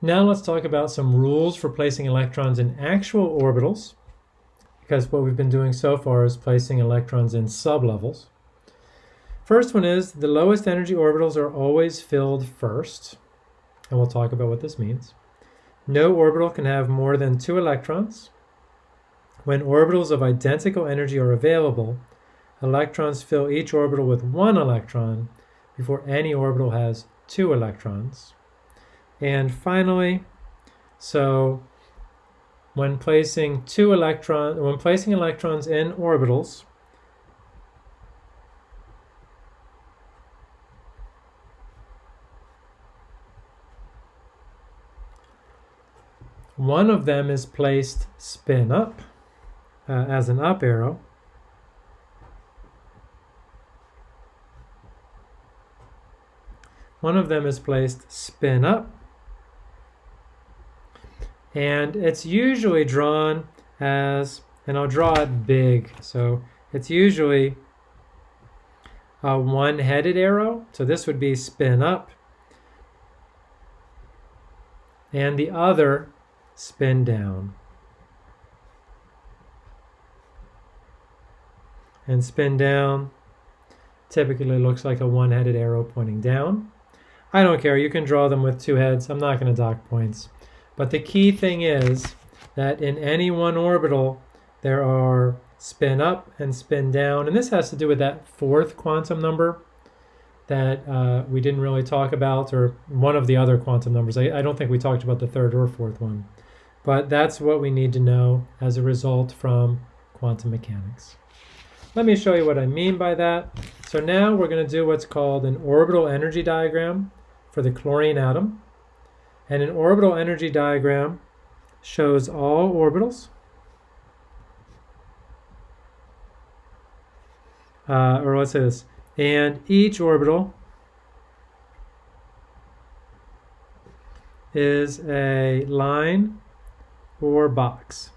Now let's talk about some rules for placing electrons in actual orbitals, because what we've been doing so far is placing electrons in sublevels. First one is the lowest energy orbitals are always filled first, and we'll talk about what this means. No orbital can have more than two electrons. When orbitals of identical energy are available, electrons fill each orbital with one electron before any orbital has two electrons. And finally, so when placing two electrons, when placing electrons in orbitals, one of them is placed spin up uh, as an up arrow. One of them is placed spin up and it's usually drawn as, and I'll draw it big, so it's usually a one-headed arrow, so this would be spin up, and the other spin down. And spin down typically looks like a one-headed arrow pointing down. I don't care, you can draw them with two heads. I'm not going to dock points. But the key thing is that in any one orbital, there are spin up and spin down. And this has to do with that fourth quantum number that uh, we didn't really talk about, or one of the other quantum numbers. I, I don't think we talked about the third or fourth one. But that's what we need to know as a result from quantum mechanics. Let me show you what I mean by that. So now we're going to do what's called an orbital energy diagram for the chlorine atom. And an orbital energy diagram shows all orbitals, uh, or let's say this, and each orbital is a line or box.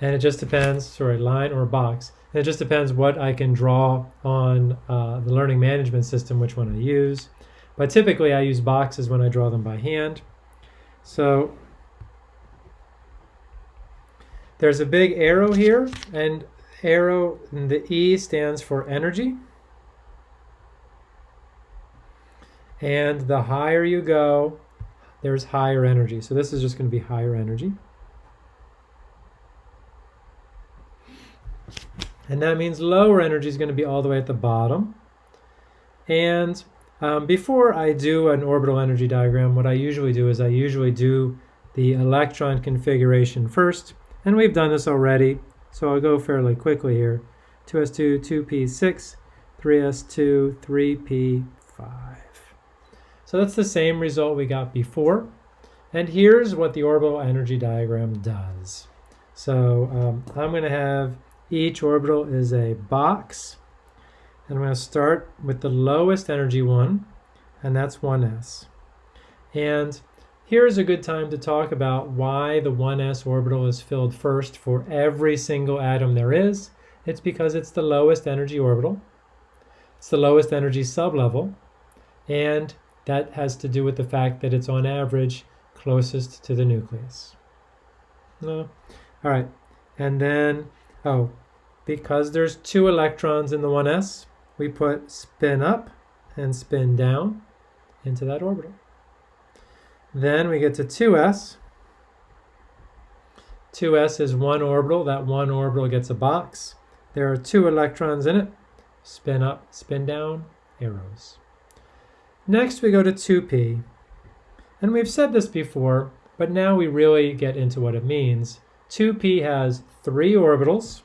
And it just depends, sorry, line or box. And it just depends what I can draw on uh, the learning management system, which one I use. But typically I use boxes when I draw them by hand. So there's a big arrow here, and arrow, the E stands for energy. And the higher you go, there's higher energy. So this is just going to be higher energy. And that means lower energy is going to be all the way at the bottom. And um, before I do an orbital energy diagram, what I usually do is I usually do the electron configuration first, and we've done this already, so I'll go fairly quickly here. 2s2, 2p6, 3s2, 3p5. So that's the same result we got before. And here's what the orbital energy diagram does. So um, I'm going to have each orbital is a box and I'm going to start with the lowest energy one, and that's 1s. And here's a good time to talk about why the 1s orbital is filled first for every single atom there is. It's because it's the lowest energy orbital. It's the lowest energy sublevel, and that has to do with the fact that it's on average closest to the nucleus. No. All right, and then, oh, because there's two electrons in the 1s, we put spin up and spin down into that orbital. Then we get to 2s. 2s is one orbital. That one orbital gets a box. There are two electrons in it. Spin up, spin down, arrows. Next we go to 2p. And we've said this before, but now we really get into what it means. 2p has three orbitals.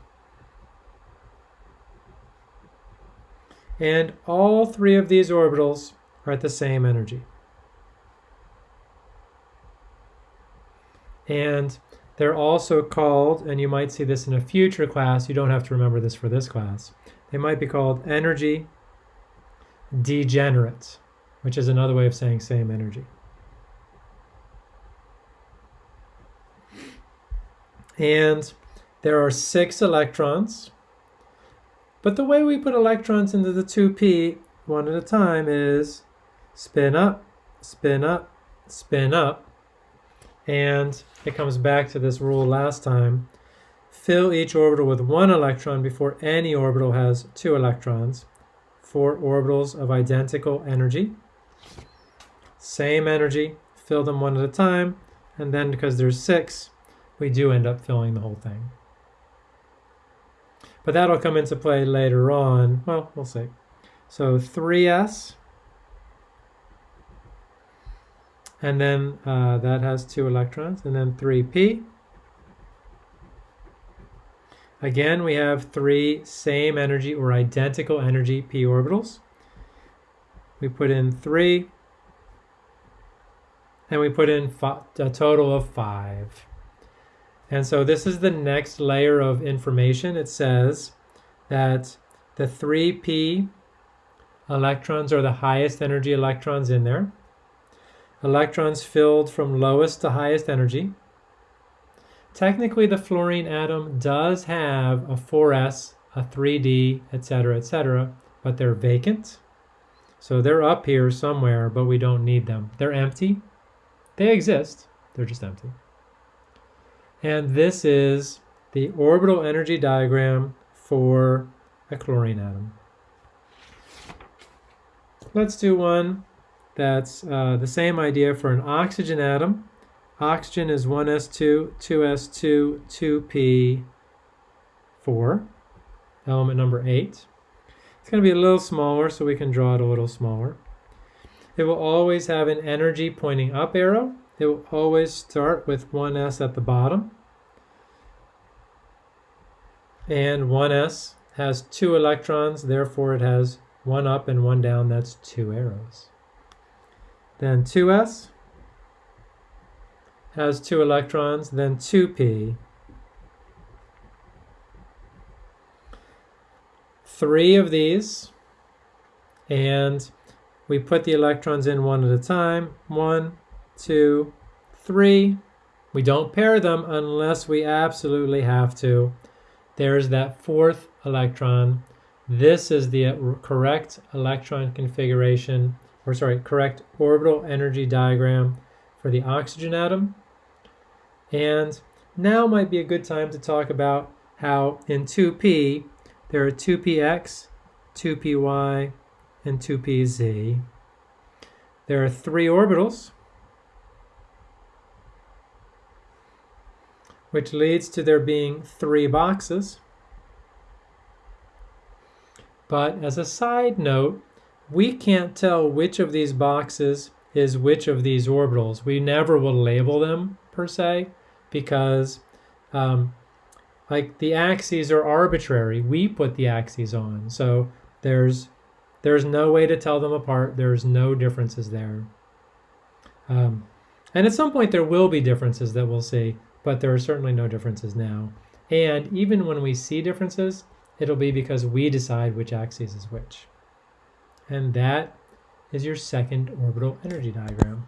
And all three of these orbitals are at the same energy. And they're also called, and you might see this in a future class, you don't have to remember this for this class, they might be called energy degenerate, which is another way of saying same energy. And there are six electrons but the way we put electrons into the 2p one at a time is spin up, spin up, spin up, And it comes back to this rule last time. Fill each orbital with one electron before any orbital has two electrons. For orbitals of identical energy. Same energy, fill them one at a time, and then because there's six, we do end up filling the whole thing. But that'll come into play later on. Well, we'll see. So 3s, and then uh, that has two electrons, and then 3p. Again, we have three same energy or identical energy p orbitals. We put in three, and we put in a total of five. And so this is the next layer of information. It says that the 3p electrons are the highest energy electrons in there. Electrons filled from lowest to highest energy. Technically, the fluorine atom does have a 4s, a 3d, etc., etc., but they're vacant. So they're up here somewhere, but we don't need them. They're empty. They exist, they're just empty. And this is the orbital energy diagram for a chlorine atom. Let's do one that's uh, the same idea for an oxygen atom. Oxygen is 1s2, 2s2, 2p4, element number 8. It's going to be a little smaller, so we can draw it a little smaller. It will always have an energy pointing up arrow. It will always start with 1s at the bottom. And 1s has two electrons, therefore it has one up and one down, that's two arrows. Then 2s has two electrons, then 2p. Three of these, and we put the electrons in one at a time. One, two, three. We don't pair them unless we absolutely have to. There's that fourth electron. This is the uh, correct electron configuration, or sorry, correct orbital energy diagram for the oxygen atom. And now might be a good time to talk about how in 2p there are 2px, 2py, and 2pz. There are three orbitals, which leads to there being three boxes. But as a side note, we can't tell which of these boxes is which of these orbitals. We never will label them per se because um, like the axes are arbitrary. We put the axes on. So there's there's no way to tell them apart. There's no differences there. Um, and at some point there will be differences that we'll see, but there are certainly no differences now. And even when we see differences, it'll be because we decide which axis is which. And that is your second orbital energy diagram.